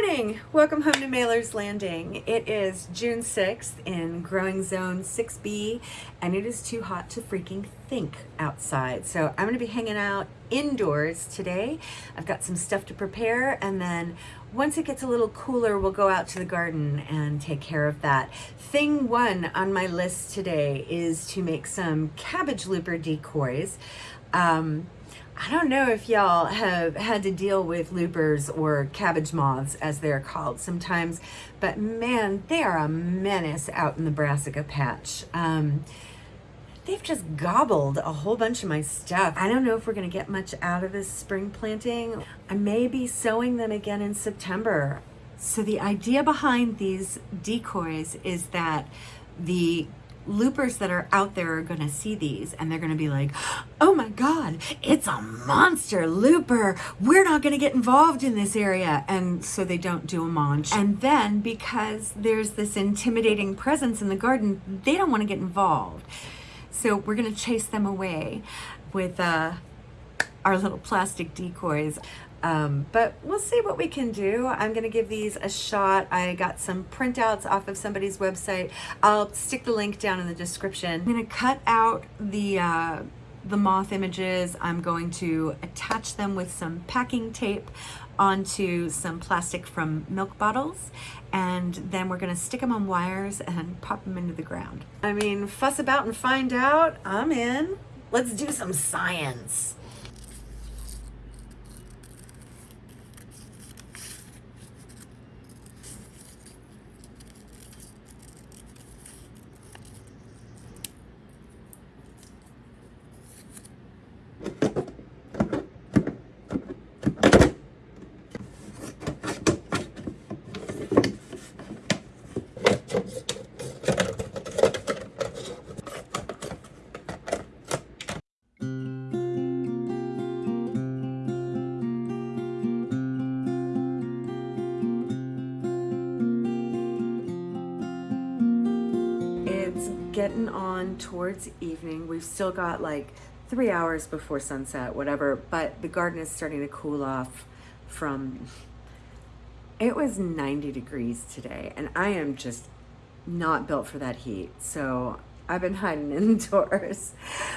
morning! Welcome home to Mailer's Landing. It is June 6th in growing zone 6B and it is too hot to freaking think outside. So I'm gonna be hanging out indoors today. I've got some stuff to prepare and then once it gets a little cooler, we'll go out to the garden and take care of that. Thing one on my list today is to make some cabbage looper decoys. Um, I don't know if y'all have had to deal with loopers or cabbage moths as they're called sometimes, but man, they are a menace out in the brassica patch. Um, they've just gobbled a whole bunch of my stuff. I don't know if we're gonna get much out of this spring planting. I may be sowing them again in September. So the idea behind these decoys is that the loopers that are out there are going to see these and they're going to be like, oh my God, it's a monster looper. We're not going to get involved in this area. And so they don't do a munch. And then because there's this intimidating presence in the garden, they don't want to get involved. So we're going to chase them away with uh, our little plastic decoys. Um, but we'll see what we can do. I'm going to give these a shot. I got some printouts off of somebody's website. I'll stick the link down in the description. I'm going to cut out the, uh, the moth images. I'm going to attach them with some packing tape onto some plastic from milk bottles and then we're to stick them on wires and pop them into the ground. I mean, fuss about and find out. I'm in. Let's do some science. Getting on towards evening. We've still got like three hours before sunset, whatever, but the garden is starting to cool off from, it was 90 degrees today and I am just not built for that heat. So I've been hiding indoors.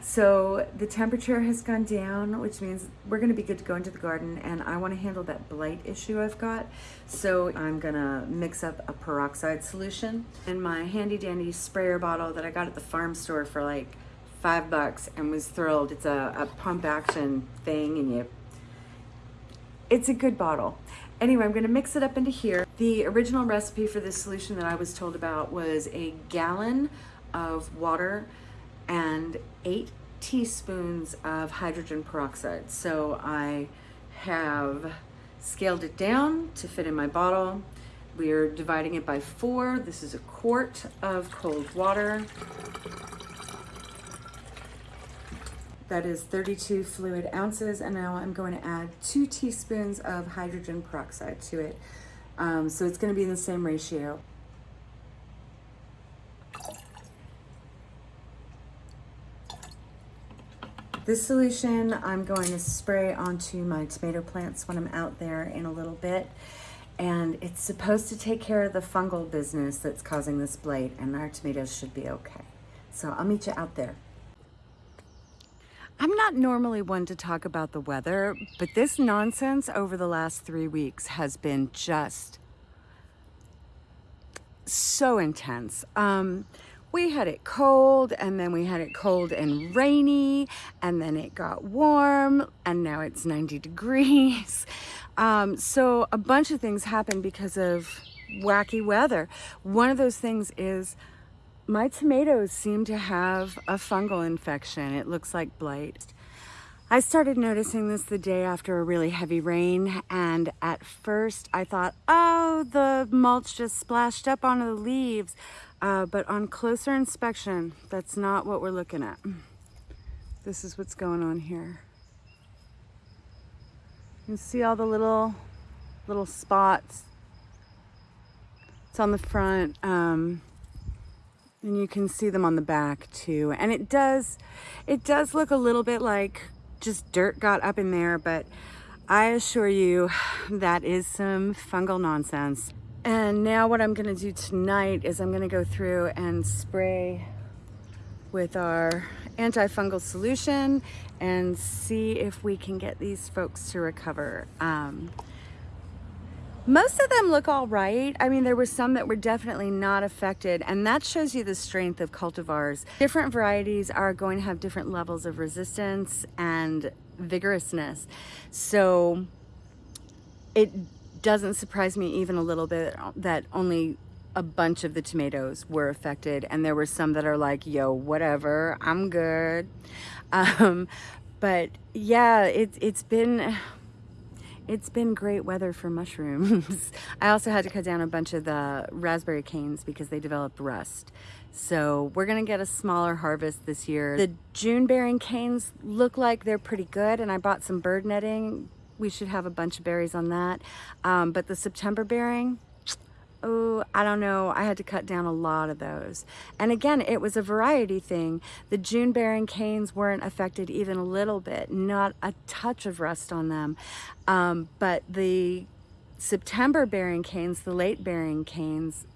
So the temperature has gone down, which means we're gonna be good to go into the garden and I wanna handle that blight issue I've got. So I'm gonna mix up a peroxide solution in my handy dandy sprayer bottle that I got at the farm store for like five bucks and was thrilled. It's a, a pump action thing and you, it's a good bottle. Anyway, I'm gonna mix it up into here. The original recipe for this solution that I was told about was a gallon of water and eight teaspoons of hydrogen peroxide. So I have scaled it down to fit in my bottle. We are dividing it by four. This is a quart of cold water. That is 32 fluid ounces. And now I'm going to add two teaspoons of hydrogen peroxide to it. Um, so it's gonna be in the same ratio. This solution I'm going to spray onto my tomato plants when I'm out there in a little bit. And it's supposed to take care of the fungal business that's causing this blight and our tomatoes should be okay. So I'll meet you out there. I'm not normally one to talk about the weather, but this nonsense over the last three weeks has been just so intense. Um, we had it cold and then we had it cold and rainy and then it got warm and now it's 90 degrees. Um, so a bunch of things happened because of wacky weather. One of those things is my tomatoes seem to have a fungal infection. It looks like blight. I started noticing this the day after a really heavy rain and at first I thought, oh, the mulch just splashed up onto the leaves. Uh, but on closer inspection, that's not what we're looking at. This is what's going on here. You see all the little, little spots. It's on the front. Um, and you can see them on the back too. And it does, it does look a little bit like just dirt got up in there, but I assure you that is some fungal nonsense. And now what I'm gonna do tonight is I'm gonna go through and spray with our antifungal solution and see if we can get these folks to recover. Um, most of them look all right. I mean, there were some that were definitely not affected, and that shows you the strength of cultivars. Different varieties are going to have different levels of resistance and vigorousness. So it doesn't surprise me even a little bit that only a bunch of the tomatoes were affected and there were some that are like yo whatever i'm good um, but yeah it, it's been it's been great weather for mushrooms. I also had to cut down a bunch of the raspberry canes because they developed rust. So we're gonna get a smaller harvest this year. The June bearing canes look like they're pretty good and I bought some bird netting. We should have a bunch of berries on that. Um, but the September bearing, oh, I don't know. I had to cut down a lot of those. And again, it was a variety thing. The June bearing canes weren't affected even a little bit, not a touch of rust on them. Um, but the September bearing canes, the late bearing canes,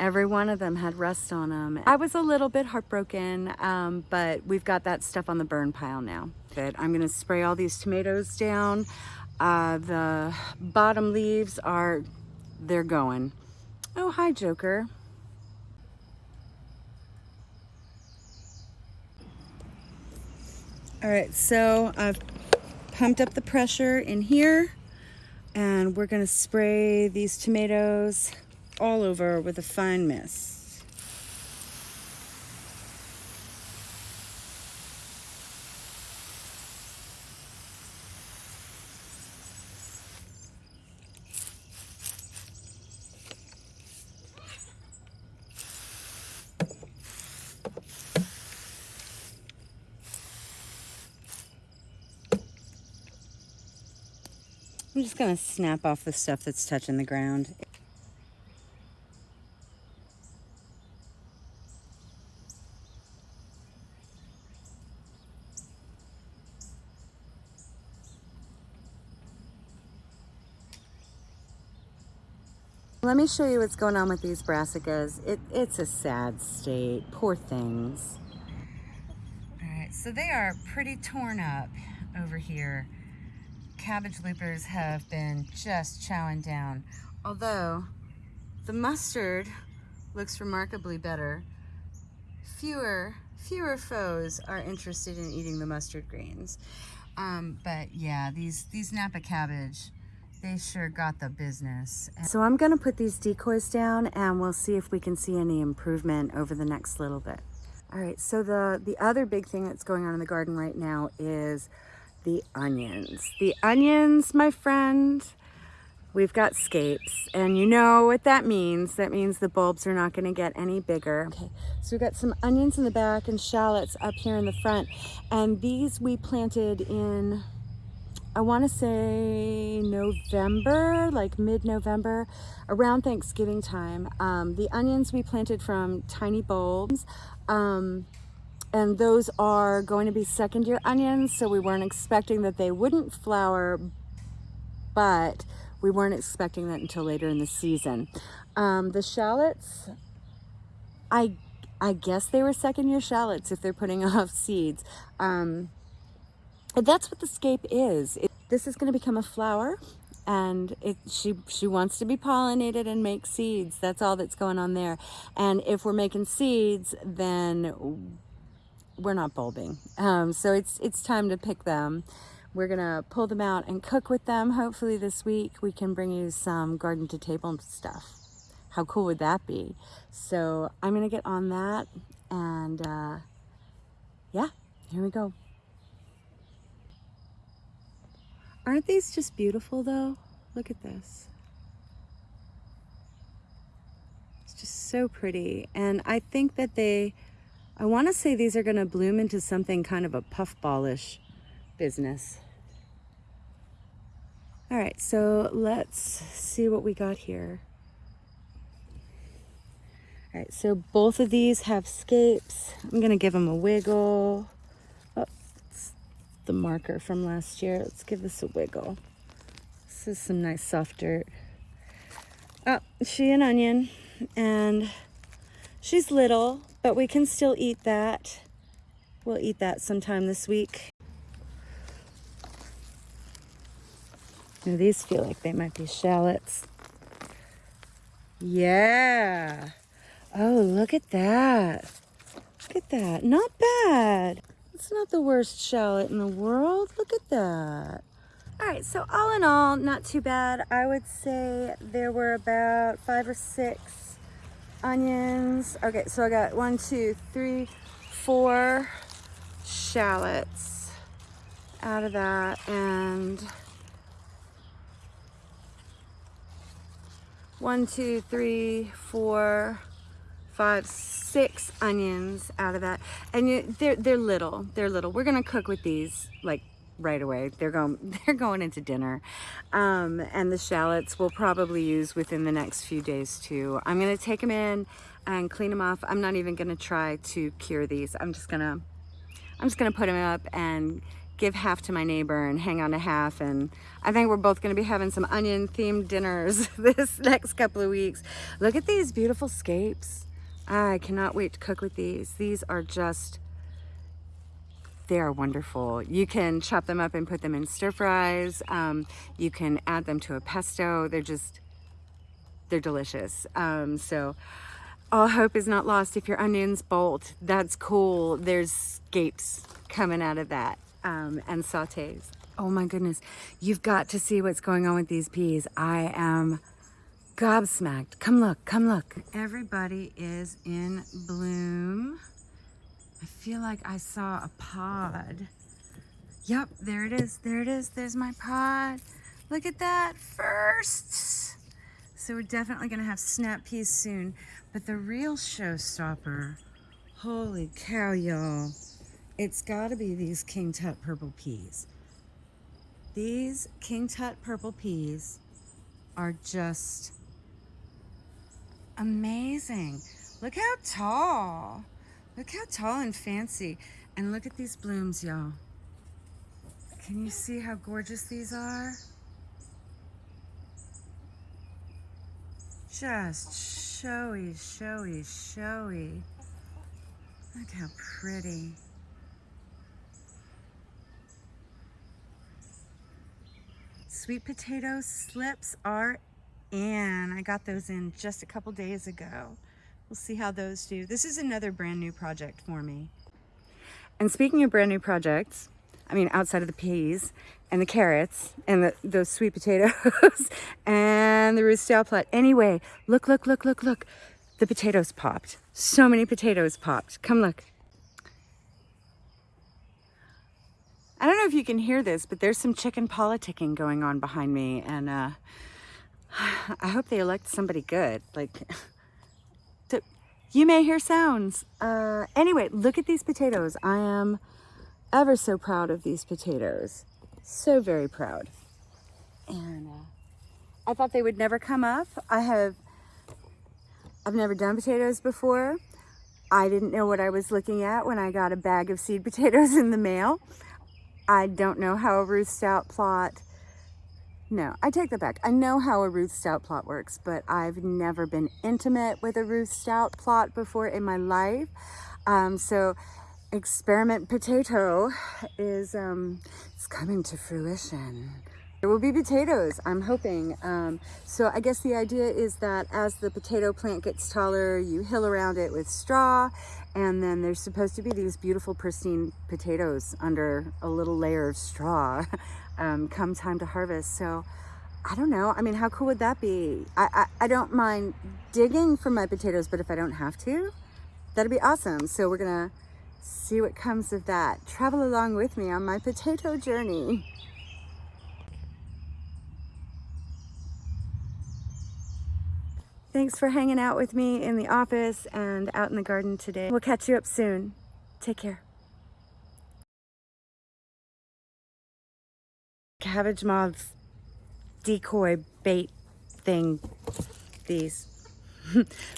every one of them had rust on them. I was a little bit heartbroken, um, but we've got that stuff on the burn pile now. But I'm gonna spray all these tomatoes down. Uh, the bottom leaves are they're going. Oh, hi, Joker. All right, so I've pumped up the pressure in here and we're gonna spray these tomatoes all over with a fine mist. I'm just to snap off the stuff that's touching the ground. Let me show you what's going on with these brassicas. It, it's a sad state. Poor things. All right, so they are pretty torn up over here cabbage loopers have been just chowing down. Although the mustard looks remarkably better. Fewer, fewer foes are interested in eating the mustard greens. Um, but yeah, these, these Napa cabbage, they sure got the business. So I'm gonna put these decoys down and we'll see if we can see any improvement over the next little bit. All right, so the, the other big thing that's going on in the garden right now is the onions. The onions, my friend, we've got scapes and you know what that means. That means the bulbs are not gonna get any bigger. Okay, so we've got some onions in the back and shallots up here in the front. And these we planted in, I wanna say November, like mid-November, around Thanksgiving time. Um, the onions we planted from tiny bulbs. Um, and those are going to be second year onions so we weren't expecting that they wouldn't flower but we weren't expecting that until later in the season. Um, the shallots I I guess they were second year shallots if they're putting off seeds. Um, that's what the scape is. It, this is going to become a flower and it, she she wants to be pollinated and make seeds. That's all that's going on there. And if we're making seeds then we're not bulbing. Um, so it's, it's time to pick them. We're gonna pull them out and cook with them. Hopefully this week we can bring you some garden to table stuff. How cool would that be? So I'm gonna get on that and uh, yeah, here we go. Aren't these just beautiful though? Look at this. It's just so pretty. And I think that they, I want to say these are going to bloom into something kind of a puffballish business. All right, so let's see what we got here. All right, so both of these have scapes. I'm going to give them a wiggle. Oh, it's the marker from last year. Let's give this a wiggle. This is some nice soft dirt. Oh, she an onion and she's little, but we can still eat that. We'll eat that sometime this week. Now these feel like they might be shallots. Yeah. Oh, look at that. Look at that. Not bad. It's not the worst shallot in the world. Look at that. All right, so all in all, not too bad. I would say there were about five or six onions. Okay, so I got one, two, three, four shallots out of that and one, two, three, four, five, six onions out of that. And you, they're, they're little, they're little. We're gonna cook with these like right away. They're going, they're going into dinner. Um, and the shallots we'll probably use within the next few days too. I'm gonna take them in and clean them off. I'm not even gonna try to cure these. I'm just gonna, I'm just gonna put them up and give half to my neighbor and hang on to half. And I think we're both gonna be having some onion themed dinners this next couple of weeks. Look at these beautiful scapes. I cannot wait to cook with these. These are just, they are wonderful. You can chop them up and put them in stir fries. Um, you can add them to a pesto. They're just, they're delicious. Um, so all hope is not lost if your onions bolt. That's cool. There's scapes coming out of that um, and sautés. Oh my goodness. You've got to see what's going on with these peas. I am gobsmacked. Come look, come look. Everybody is in bloom. I feel like I saw a pod. Yep, there it is, there it is, there's my pod. Look at that, first. So we're definitely gonna have snap peas soon. But the real showstopper, holy cow, y'all. It's gotta be these King Tut purple peas. These King Tut purple peas are just amazing. Look how tall. Look how tall and fancy. And look at these blooms, y'all. Can you see how gorgeous these are? Just showy, showy, showy. Look how pretty. Sweet potato slips are and I got those in just a couple days ago. We'll see how those do. This is another brand new project for me. And speaking of brand new projects, I mean, outside of the peas and the carrots and the, those sweet potatoes and the Stout plot. Anyway, look, look, look, look, look. The potatoes popped. So many potatoes popped. Come look. I don't know if you can hear this, but there's some chicken politicking going on behind me. And uh, I hope they elect somebody good. Like, you may hear sounds. Uh, anyway, look at these potatoes. I am ever so proud of these potatoes. So very proud. And uh, I thought they would never come up. I have, I've never done potatoes before. I didn't know what I was looking at when I got a bag of seed potatoes in the mail. I don't know how a Ruth Stout plot no, I take that back. I know how a Ruth Stout plot works, but I've never been intimate with a Ruth Stout plot before in my life. Um, so experiment potato is um, it's coming to fruition. There will be potatoes, I'm hoping. Um, so I guess the idea is that as the potato plant gets taller, you hill around it with straw, and then there's supposed to be these beautiful pristine potatoes under a little layer of straw. um, come time to harvest. So I don't know. I mean, how cool would that be? I, I, I don't mind digging for my potatoes, but if I don't have to, that'd be awesome. So we're gonna see what comes of that. Travel along with me on my potato journey. Thanks for hanging out with me in the office and out in the garden today. We'll catch you up soon. Take care. Cabbage moths decoy bait thing these